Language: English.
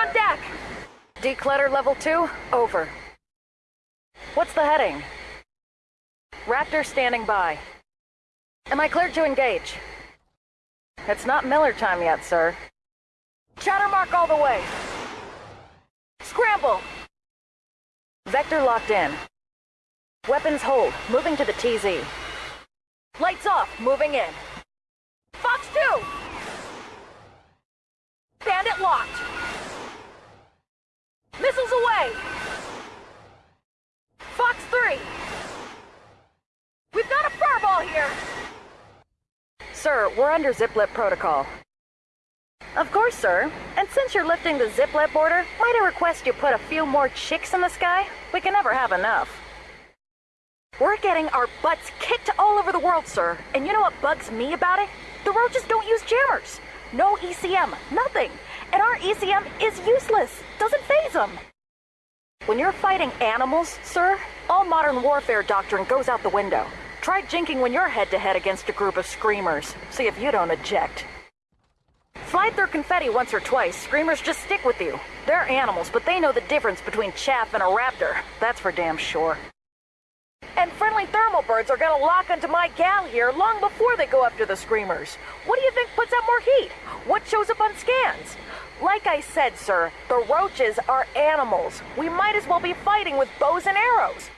on deck! Declutter level 2, over. What's the heading? Raptor standing by. Am I cleared to engage? It's not Miller time yet, sir. Chatter mark all the way. Scramble! Vector locked in. Weapons hold, moving to the TZ. Lights off, moving in. Here! Sir, we're under ziplet protocol. Of course, sir. And since you're lifting the ziplet border, might I request you put a few more chicks in the sky? We can never have enough. We're getting our butts kicked all over the world, sir. And you know what bugs me about it? The roaches don't use jammers. No ECM, nothing. And our ECM is useless. Doesn't faze them. When you're fighting animals, sir, all modern warfare doctrine goes out the window. Try jinking when you're head to head against a group of screamers. See if you don't eject. Fly through confetti once or twice, screamers just stick with you. They're animals, but they know the difference between chaff and a raptor. That's for damn sure. And friendly thermal birds are gonna lock onto my gal here long before they go after the screamers. What do you think puts out more heat? What shows up on scans? Like I said, sir, the roaches are animals. We might as well be fighting with bows and arrows.